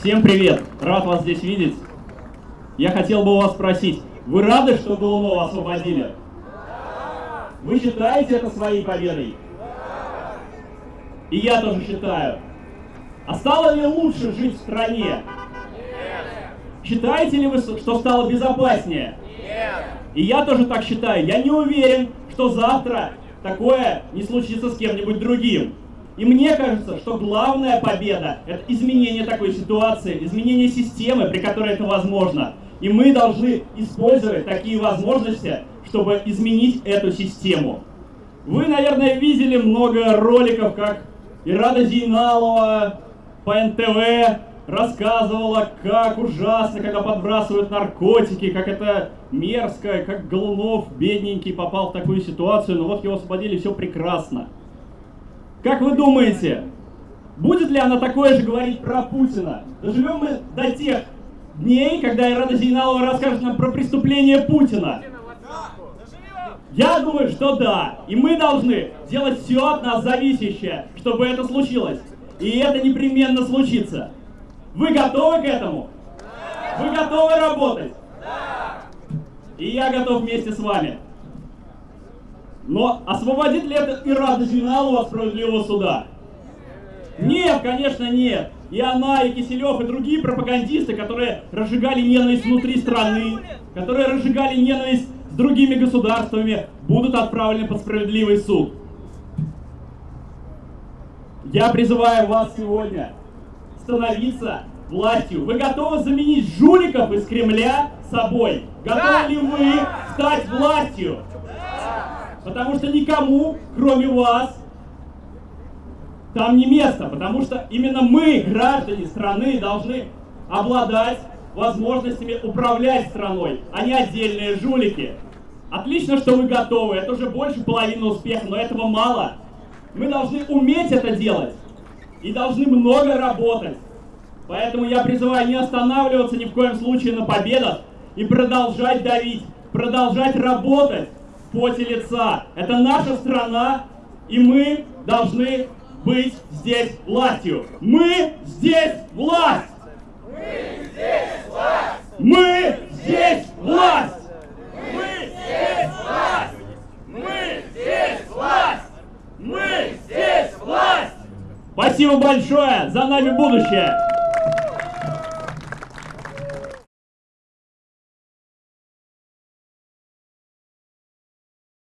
Всем привет! Рад вас здесь видеть. Я хотел бы у вас спросить, вы рады, что Голунова освободили? Вы считаете это своей победой? И я тоже считаю. А стало ли лучше жить в стране? Считаете ли вы, что стало безопаснее? Нет. И я тоже так считаю. Я не уверен, что завтра такое не случится с кем-нибудь другим. И мне кажется, что главная победа – это изменение такой ситуации, изменение системы, при которой это возможно. И мы должны использовать такие возможности, чтобы изменить эту систему. Вы, наверное, видели много роликов, как Ирада Зейналова по НТВ рассказывала, как ужасно, когда подбрасывают наркотики, как это мерзко, как Голунов, бедненький, попал в такую ситуацию, но вот его освободили, все прекрасно. Как вы думаете, будет ли она такое же говорить про Путина? Доживем мы до тех дней, когда Ирада Зейналова расскажет нам про преступление Путина. Я думаю, что да. И мы должны делать все от нас зависящее, чтобы это случилось. И это непременно случится. Вы готовы к этому? Вы готовы работать? И я готов вместе с вами. Но освободит ли это Ирада Зиналова от справедливого суда? Нет, конечно, нет. И она, и Киселев, и другие пропагандисты, которые разжигали ненависть внутри страны, которые разжигали ненависть с другими государствами, будут отправлены под справедливый суд. Я призываю вас сегодня становиться властью. Вы готовы заменить жуликов из Кремля собой? Готовы ли вы стать властью? Потому что никому, кроме вас, там не место. Потому что именно мы, граждане страны, должны обладать возможностями управлять страной, а не отдельные жулики. Отлично, что вы готовы. Это уже больше половины успеха, но этого мало. Мы должны уметь это делать и должны много работать. Поэтому я призываю не останавливаться ни в коем случае на победах и продолжать давить, продолжать работать в поте лица. Это наша страна, и мы должны быть здесь властью. Мы здесь власть! Мы здесь власть! Мы здесь власть! Мы здесь власть! Мы здесь власть! Мы здесь власть! Спасибо большое! За нами будущее!